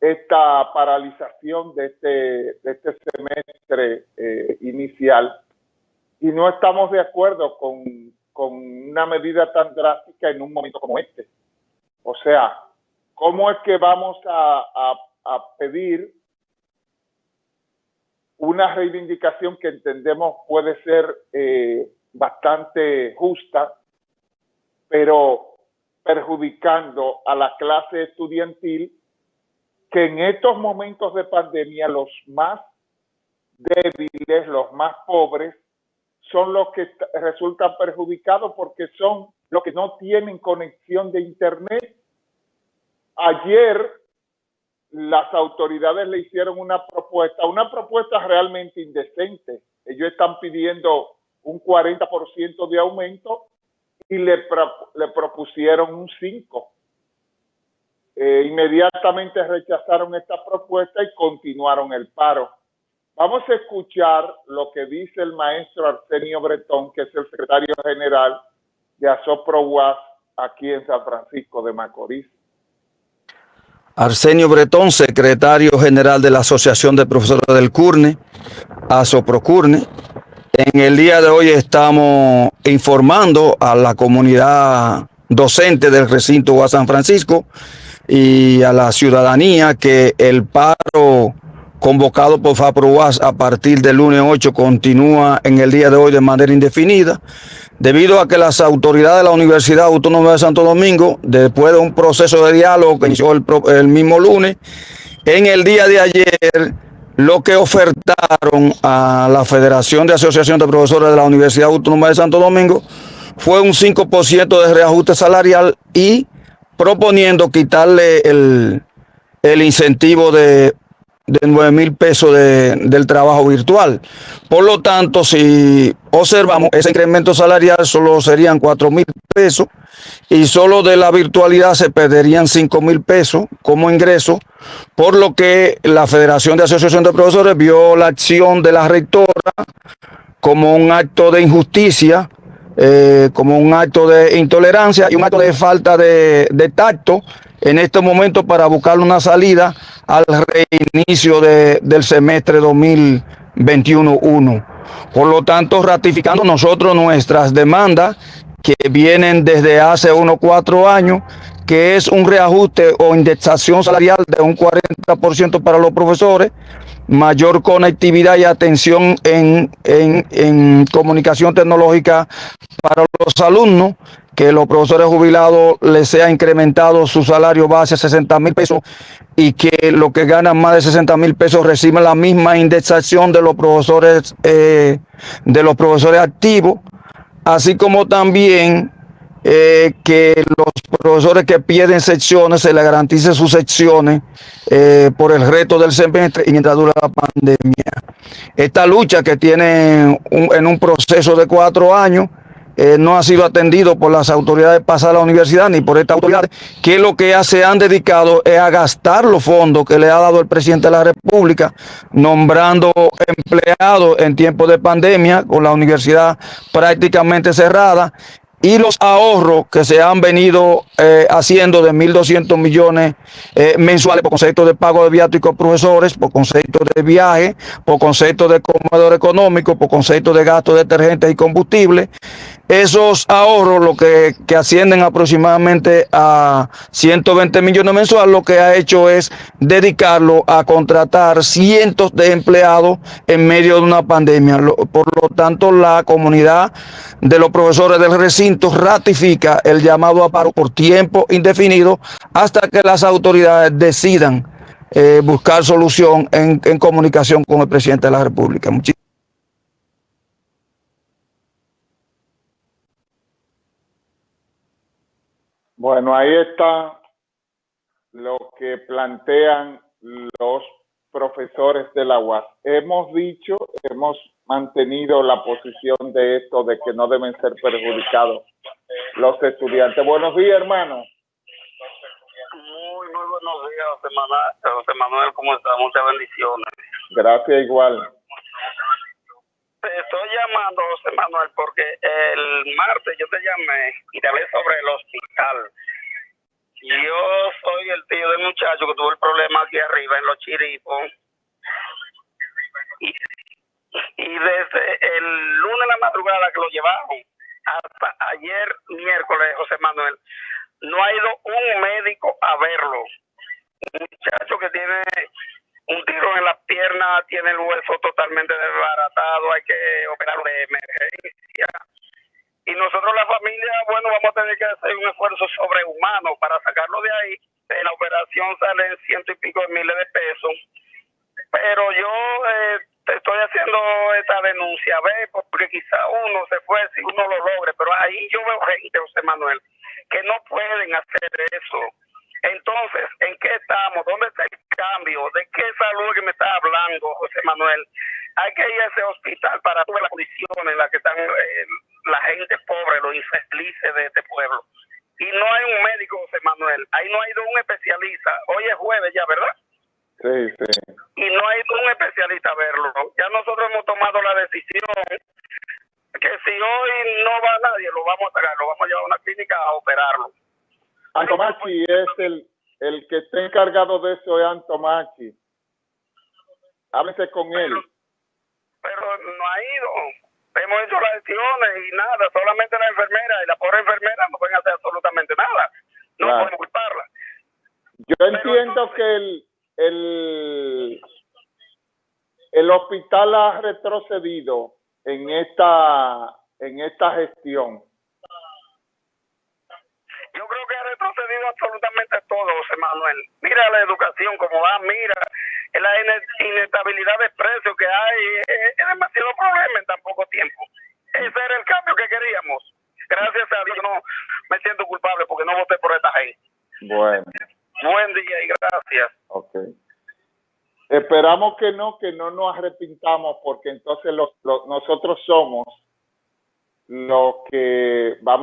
esta paralización de este, este semestre eh, inicial y no estamos de acuerdo con, con una medida tan drástica en un momento como este. O sea, ¿cómo es que vamos a, a, pedir una reivindicación que entendemos puede ser eh, bastante justa, pero perjudicando a la clase estudiantil que en estos momentos de pandemia los más débiles, los más pobres, son los que resultan perjudicados porque son los que no tienen conexión de Internet. Ayer las autoridades le hicieron una propuesta, una propuesta realmente indecente. Ellos están pidiendo un 40% de aumento y le, le propusieron un 5%. Eh, inmediatamente rechazaron esta propuesta y continuaron el paro. Vamos a escuchar lo que dice el maestro Arsenio Bretón, que es el secretario general de Asopro aquí en San Francisco de Macorís. Arsenio Bretón, secretario general de la Asociación de Profesores del CURNE, ASOPROCURNE. En el día de hoy estamos informando a la comunidad docente del recinto UAS San Francisco y a la ciudadanía que el paro convocado por FAPROAS a partir del lunes 8 continúa en el día de hoy de manera indefinida, debido a que las autoridades de la Universidad Autónoma de Santo Domingo, después de un proceso de diálogo que inició el, el mismo lunes, en el día de ayer lo que ofertaron a la Federación de Asociación de Profesores de la Universidad Autónoma de Santo Domingo fue un 5% de reajuste salarial y proponiendo quitarle el, incentivo de, de 9 mil pesos del trabajo virtual. Por lo tanto, si observamos, ese incremento salarial solo serían 4 mil pesos y solo de la virtualidad se perderían 5 mil pesos como ingreso, por lo que la Federación de Asociación de Profesores vio la acción de la rectora como un acto de injusticia eh, como un acto de intolerancia y un acto de falta de, tacto en este momento para buscar una salida al reinicio del semestre 2021-1. Por lo tanto, ratificando nosotros nuestras demandas que vienen desde hace unos cuatro años, que es un reajuste o indexación salarial de un 40% para los profesores, mayor conectividad y atención en, en, comunicación tecnológica para los alumnos, que los profesores jubilados les sea incrementado su salario base a 60 mil pesos y que los que ganan más de 60 mil pesos reciban la misma indexación de los profesores eh, de los profesores activos, así como también eh, que los profesores que pierden secciones se les garantice sus secciones eh, por el reto del semestre y mientras dura la pandemia. Esta lucha que tiene en un proceso de cuatro años eh, no ha sido atendido por las autoridades pasadas a la universidad ni por esta autoridad, que lo que se han dedicado es a gastar los fondos que le ha dado el presidente de la República, nombrando empleados en tiempos de pandemia con la universidad prácticamente cerrada y los ahorros que se han venido eh, haciendo de 1.200 millones eh, mensuales por concepto de pago de viáticos profesores, por concepto de viaje, por concepto de comedor económico, por concepto de gasto de detergentes y combustible, esos ahorros, lo que, ascienden aproximadamente a 120 millones mensuales, lo que ha hecho es dedicarlo a contratar cientos de empleados en medio de una pandemia. Por lo tanto, la comunidad de los profesores del recinto ratifica el llamado a paro por tiempo indefinido hasta que las autoridades decidan eh, buscar solución en, en, comunicación con el presidente de la República. Bueno, ahí está lo que plantean los profesores de la UAS. Hemos dicho, hemos mantenido la posición de esto, de que no deben ser perjudicados los estudiantes. Buenos días, hermano. Muy, muy buenos días, José Manuel. José Manuel, ¿cómo está? Muchas bendiciones. Gracias, igual. Te estoy llamando, José Manuel, porque el martes yo te llamé y te hablé sobre el hospital. Yo soy el tío del muchacho que tuvo el problema aquí arriba en los chiripos. Y, y desde el lunes en la madrugada que lo llevaron hasta ayer miércoles, José Manuel, no ha ido un médico a verlo. Un muchacho que tiene un tiro en la pierna, tiene el hueso totalmente desbaratado, hay que operarlo de emergencia. Y nosotros la familia, bueno, vamos a tener que hacer un esfuerzo sobrehumano para sacarlo de ahí. En la operación salen ciento y pico de miles de pesos. Pero yo eh, estoy haciendo esta denuncia, ve, porque quizá uno se fue si uno lo logre, pero ahí yo veo gente, José Manuel, que no pueden hacer eso. Entonces, ¿en qué estamos? ¿Dónde está el cambio? ¿De qué salud que me está hablando, José Manuel? Hay que ir a ese hospital para todas las condiciones en las que están eh, la gente pobre, los infelices de este pueblo. Y no hay un médico, José Manuel. Ahí no ha ido un especialista. Hoy es jueves ya, ¿verdad? Sí, sí. Y no ha ido un especialista a verlo. Ya nosotros hemos tomado la decisión que si hoy no va nadie, lo vamos a sacar, lo vamos a llevar a una clínica a operarlo. Antomachi es el, el que está encargado de eso, es Antomachi. Háblese con él. Pero no ha ido. Hemos hecho las gestiones y nada, solamente la enfermera y la pobre enfermera no pueden hacer absolutamente nada. No Claro. podemos culparla. Yo entiendo que el, el, el hospital ha retrocedido en esta, en esta gestión. Yo creo que ha retrocedido absolutamente todo, José Manuel. Mira la educación como va, mira la ine- inestabilidad de precios que hay. Es, es demasiado problema en tan poco tiempo. Ese era el cambio que queríamos. Gracias a Dios no me siento culpable porque no voté por esta gente. Bueno, Buen día y gracias. ok. Esperamos que no, que no nos arrepintamos porque entonces los, los- nosotros somos los que vamos